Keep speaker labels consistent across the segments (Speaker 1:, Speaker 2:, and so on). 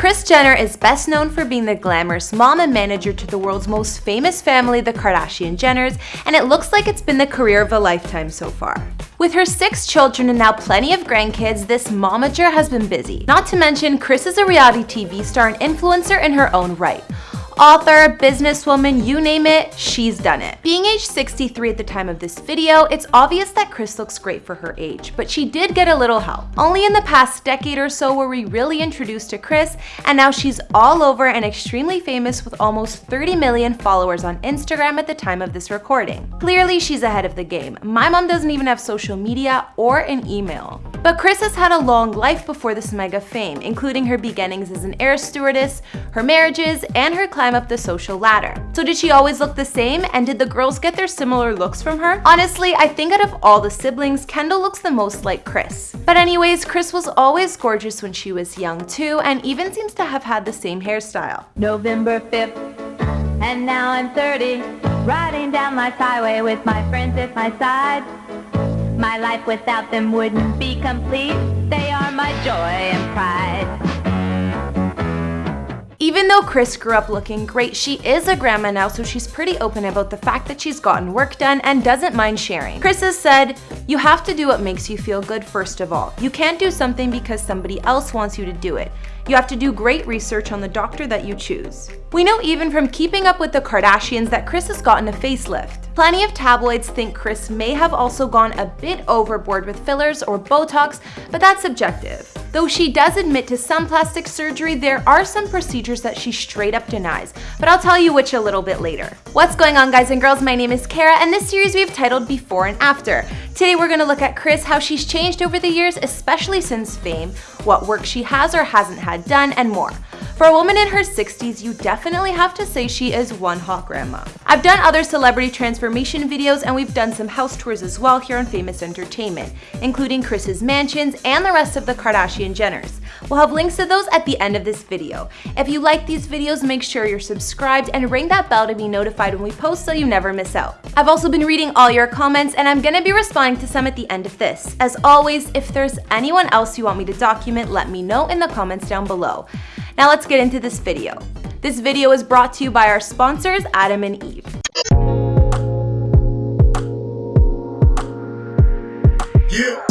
Speaker 1: Kris Jenner is best known for being the glamorous mom and manager to the world's most famous family, the Kardashian Jenners, and it looks like it's been the career of a lifetime so far. With her six children and now plenty of grandkids, this momager has been busy. Not to mention, Kris is a reality TV star and influencer in her own right author, businesswoman, you name it, she's done it. Being age 63 at the time of this video, it's obvious that Kris looks great for her age, but she did get a little help. Only in the past decade or so were we really introduced to Kris, and now she's all over and extremely famous with almost 30 million followers on Instagram at the time of this recording. Clearly, she's ahead of the game. My mom doesn't even have social media or an email. But Kris has had a long life before this mega fame, including her beginnings as an air stewardess, her marriages, and her climb up the social ladder. So did she always look the same, and did the girls get their similar looks from her? Honestly, I think out of all the siblings, Kendall looks the most like Kris. But anyways, Kris was always gorgeous when she was young too, and even seems to have had the same hairstyle.
Speaker 2: November 5th, and now I'm 30, riding down life highway with my friends at my side. My life without them wouldn't be complete. They are my joy and pride.
Speaker 1: Even though Kris grew up looking great, she is a grandma now, so she's pretty open about the fact that she's gotten work done and doesn't mind sharing. Kris has said, you have to do what makes you feel good first of all. You can't do something because somebody else wants you to do it. You have to do great research on the doctor that you choose. We know even from keeping up with the Kardashians that Kris has gotten a facelift. Plenty of tabloids think Kris may have also gone a bit overboard with fillers or Botox, but that's subjective. Though she does admit to some plastic surgery, there are some procedures that she straight up denies, but I'll tell you which a little bit later. What's going on guys and girls, my name is Kara and this series we've titled Before and After. Today we're going to look at Kris, how she's changed over the years, especially since fame, what work she has or hasn't had done, and more. For a woman in her 60s, you definitely have to say she is one hot grandma. I've done other celebrity transformation videos and we've done some house tours as well here on Famous Entertainment, including Kris's mansions and the rest of the Kardashian Jenners. We'll have links to those at the end of this video. If you like these videos, make sure you're subscribed and ring that bell to be notified when we post so you never miss out. I've also been reading all your comments and I'm gonna be responding to some at the end of this. As always, if there's anyone else you want me to document, let me know in the comments down below. Now let's get into this video. This video is brought to you by our sponsors, Adam and Eve. Yeah.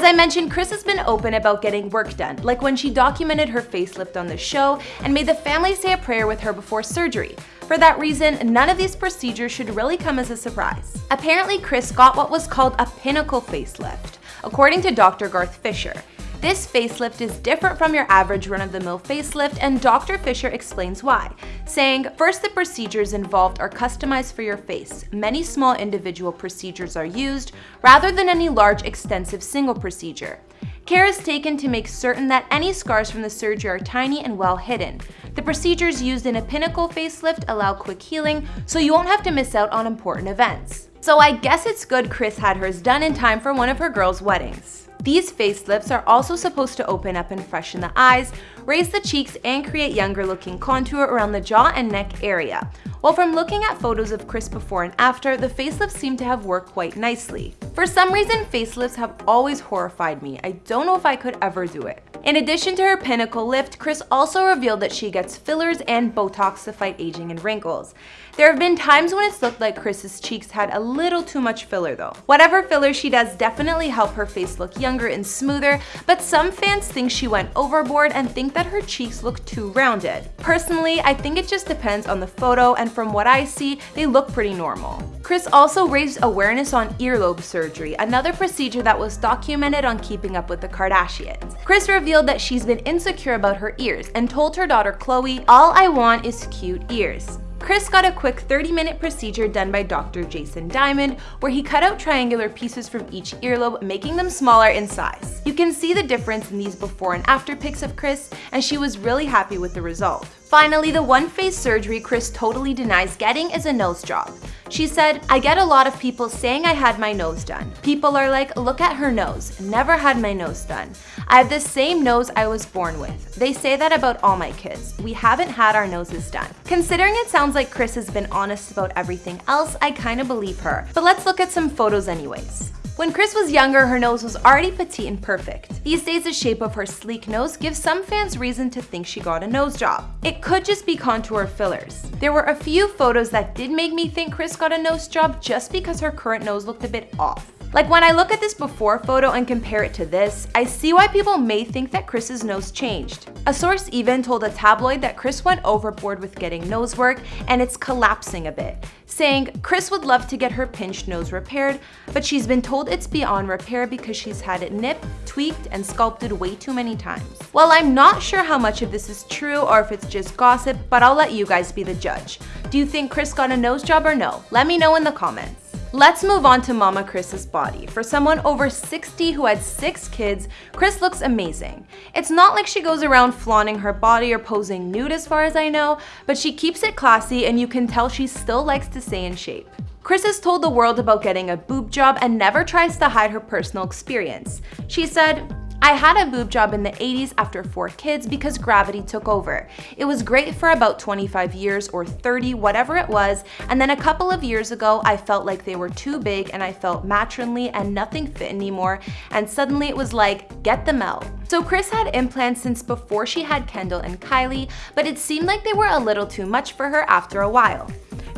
Speaker 1: As I mentioned, Kris has been open about getting work done, like when she documented her facelift on the show and made the family say a prayer with her before surgery. For that reason, none of these procedures should really come as a surprise. Apparently, Kris got what was called a pinnacle facelift, according to Dr. Garth Fisher. This facelift is different from your average run-of-the-mill facelift and Dr. Fisher explains why, saying, first the procedures involved are customized for your face. Many small individual procedures are used, rather than any large extensive single procedure. Care is taken to make certain that any scars from the surgery are tiny and well hidden. The procedures used in a pinnacle facelift allow quick healing, so you won't have to miss out on important events. So I guess it's good Kris had hers done in time for one of her girls' weddings. These facelifts are also supposed to open up and freshen the eyes, raise the cheeks, and create younger looking contour around the jaw and neck area. While from looking at photos of Kris before and after, the facelifts seem to have worked quite nicely. For some reason, facelifts have always horrified me. I don't know if I could ever do it. In addition to her pinnacle lift, Kris also revealed that she gets fillers and Botox to fight aging and wrinkles. There have been times when it's looked like Kris's cheeks had a little too much filler though. Whatever filler she does definitely help her face look younger and smoother, but some fans think she went overboard and think that her cheeks look too rounded. Personally, I think it just depends on the photo and from what I see, they look pretty normal. Kris also raised awareness on earlobe surgery, another procedure that was documented on Keeping Up with the Kardashians. Kris revealed that she's been insecure about her ears and told her daughter Khloe, all I want is cute ears. Kris got a quick 30-minute procedure done by Dr. Jason Diamond, where he cut out triangular pieces from each earlobe, making them smaller in size. You can see the difference in these before and after pics of Kris, and she was really happy with the result. Finally, the one face surgery Kris totally denies getting is a nose job. She said, I get a lot of people saying I had my nose done. People are like, look at her nose. Never had my nose done. I have the same nose I was born with. They say that about all my kids. We haven't had our noses done. Considering it sounds like Kris has been honest about everything else, I kinda believe her. But let's look at some photos anyways. When Kris was younger, her nose was already petite and perfect. These days, the shape of her sleek nose gives some fans reason to think she got a nose job. It could just be contour fillers. There were a few photos that did make me think Kris got a nose job just because her current nose looked a bit off. Like when I look at this before photo and compare it to this, I see why people may think that Kris's nose changed. A source even told a tabloid that Kris went overboard with getting nose work and it's collapsing a bit, saying Kris would love to get her pinched nose repaired, but she's been told it's beyond repair because she's had it nipped, tweaked, and sculpted way too many times. Well, I'm not sure how much of this is true or if it's just gossip, but I'll let you guys be the judge. Do you think Kris got a nose job or no? Let me know in the comments. Let's move on to Mama Kris's body. For someone over 60 who had six kids, Kris looks amazing. It's not like she goes around flaunting her body or posing nude as far as I know, but she keeps it classy and you can tell she still likes to stay in shape. Kris has told the world about getting a boob job and never tries to hide her personal experience. She said, I had a boob job in the 80s after four kids because gravity took over. It was great for about 25 years or 30, whatever it was, and then a couple of years ago, I felt like they were too big and I felt matronly and nothing fit anymore, and suddenly it was like, get them out. So Kris had implants since before she had Kendall and Kylie, but it seemed like they were a little too much for her after a while.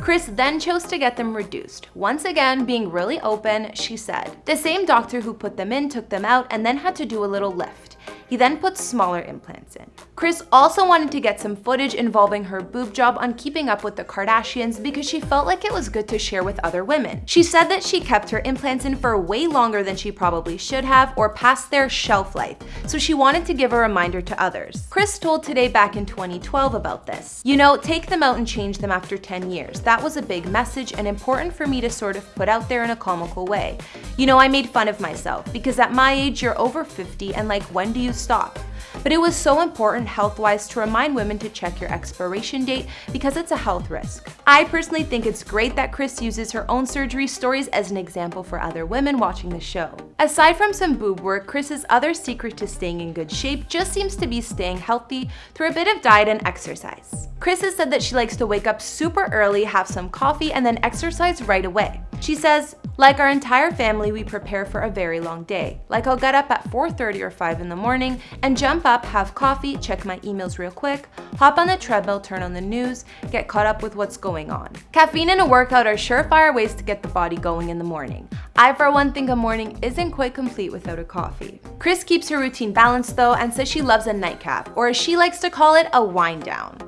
Speaker 1: Kris then chose to get them reduced. Once again, being really open, she said. The same doctor who put them in took them out and then had to do a little lift. He then put smaller implants in. Kris also wanted to get some footage involving her boob job on Keeping Up with the Kardashians because she felt like it was good to share with other women. She said that she kept her implants in for way longer than she probably should have or past their shelf life, so she wanted to give a reminder to others. Kris told Today back in 2012 about this. You know, take them out and change them after 10 years. That was a big message and important for me to sort of put out there in a comical way. You know, I made fun of myself because at my age, you're over 50 and like, when do you stop. But it was so important health-wise to remind women to check your expiration date because it's a health risk. I personally think it's great that Kris uses her own surgery stories as an example for other women watching the show. Aside from some boob work, Kris's other secret to staying in good shape just seems to be staying healthy through a bit of diet and exercise. Kris has said that she likes to wake up super early, have some coffee, and then exercise right away. She says, like our entire family, we prepare for a very long day. Like I'll get up at 4.30 or 5 in the morning and jump up, have coffee, check my emails real quick, hop on the treadmill, turn on the news, get caught up with what's going on. Caffeine and a workout are surefire ways to get the body going in the morning. I for one think a morning isn't quite complete without a coffee. Kris keeps her routine balanced though and says she loves a nightcap, or as she likes to call it, a wind down.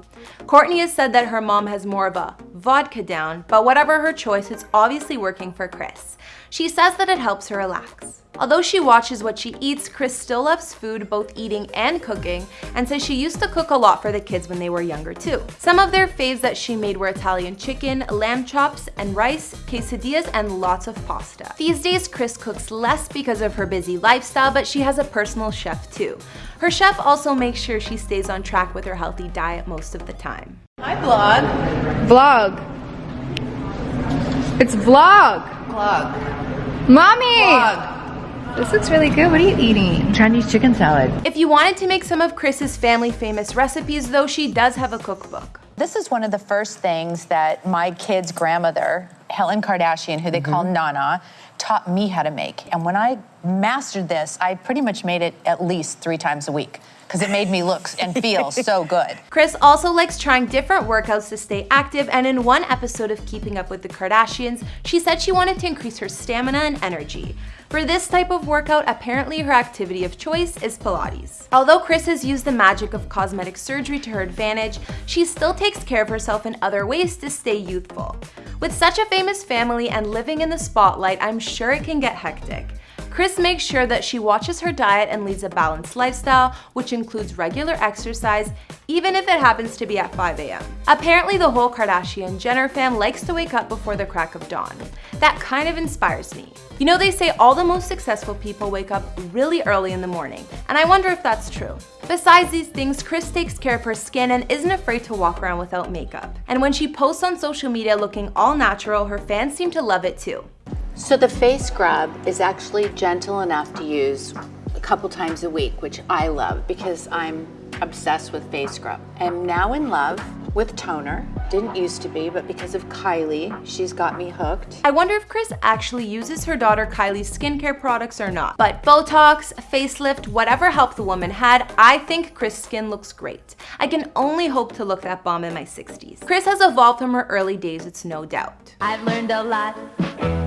Speaker 1: Kourtney has said that her mom has more of a vodka down, but whatever her choice, it's obviously working for Kris. She says that it helps her relax. Although she watches what she eats, Kris still loves food, both eating and cooking, and says she used to cook a lot for the kids when they were younger too. Some of their faves that she made were Italian chicken, lamb chops, and rice, quesadillas, and lots of pasta. These days, Kris cooks less because of her busy lifestyle, but she has a personal chef too. Her chef also makes sure she stays on track with her healthy diet most of the time.
Speaker 3: Hi, vlog.
Speaker 4: Vlog. It's vlog.
Speaker 3: Vlog.
Speaker 4: Mommy!
Speaker 3: Vlog.
Speaker 4: This looks really good. What are you eating?
Speaker 3: Chinese chicken salad.
Speaker 1: If you wanted to make some of Kris's family famous recipes though, she does have a cookbook.
Speaker 5: This is one of the first things that my kid's grandmother, Helen Kardashian, who they call mm-hmm. Nana, taught me how to make. And when I mastered this, I pretty much made it at least three times a week because it made me look and feel so good.
Speaker 1: Kris also likes trying different workouts to stay active, and in one episode of Keeping Up with the Kardashians, she said she wanted to increase her stamina and energy. For this type of workout, apparently her activity of choice is Pilates. Although Kris has used the magic of cosmetic surgery to her advantage, she still takes care of herself in other ways to stay youthful. With such a famous family and living in the spotlight, I'm sure it can get hectic. Kris makes sure that she watches her diet and leads a balanced lifestyle, which includes regular exercise, even if it happens to be at 5 a.m. Apparently, the whole Kardashian-Jenner fam likes to wake up before the crack of dawn. That kind of inspires me. You know, they say all the most successful people wake up really early in the morning, and I wonder if that's true. Besides these things, Kris takes care of her skin and isn't afraid to walk around without makeup. And when she posts on social media looking all natural, her fans seem to love it too.
Speaker 6: So the face scrub is actually gentle enough to use a couple times a week, which I love because I'm obsessed with face scrub. I'm now in love with toner. Didn't used to be, but because of Kylie, she's got me hooked.
Speaker 1: I wonder if Kris actually uses her daughter Kylie's skincare products or not. But Botox, facelift, whatever help the woman had, I think Kris' skin looks great. I can only hope to look that bomb in my 60s. Kris has evolved from her early days, it's no doubt.
Speaker 2: I've learned a lot from all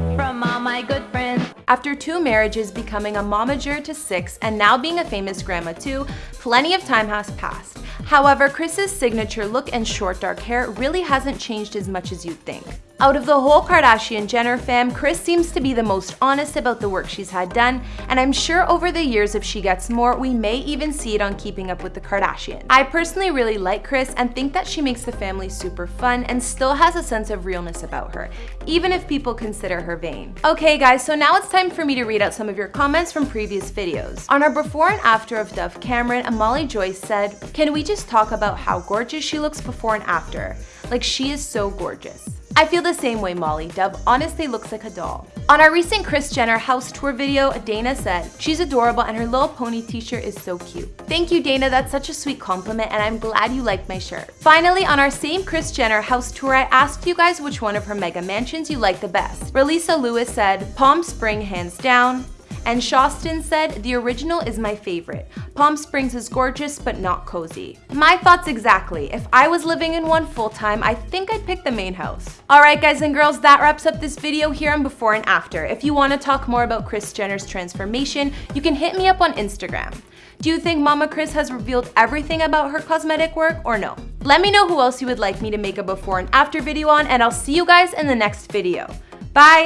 Speaker 2: my good friends.
Speaker 1: After two marriages, becoming a momager to six, and now being a famous grandma too, plenty of time has passed. However, Kris's signature look and short dark hair really hasn't changed as much as you'd think. Out of the whole Kardashian-Jenner fam, Kris seems to be the most honest about the work she's had done, and I'm sure over the years if she gets more, we may even see it on Keeping Up with the Kardashians. I personally really like Kris and think that she makes the family super fun and still has a sense of realness about her, even if people consider her vain. Okay guys, so now it's time for me to read out some of your comments from previous videos. On our before and after of Dove Cameron, Molly Joyce said, can we just talk about how gorgeous she looks before and after? Like she is so gorgeous. I feel the same way, Molly. Dove honestly looks like a doll. On our recent Kris Jenner house tour video, Dana said, she's adorable and her little pony t-shirt is so cute. Thank you, Dana. That's such a sweet compliment and I'm glad you liked my shirt. Finally, on our same Kris Jenner house tour, I asked you guys which one of her mega mansions you like the best. Relisa Lewis said, Palm Spring hands down, and Shostin said, the original is my favorite. Palm Springs is gorgeous, but not cozy. My thoughts exactly. If I was living in one full time, I think I'd pick the main house. Alright guys and girls, that wraps up this video here on before and after. If you want to talk more about Kris Jenner's transformation, you can hit me up on Instagram. Do you think Mama Kris has revealed everything about her cosmetic work or no? Let me know who else you would like me to make a before and after video on and I'll see you guys in the next video. Bye!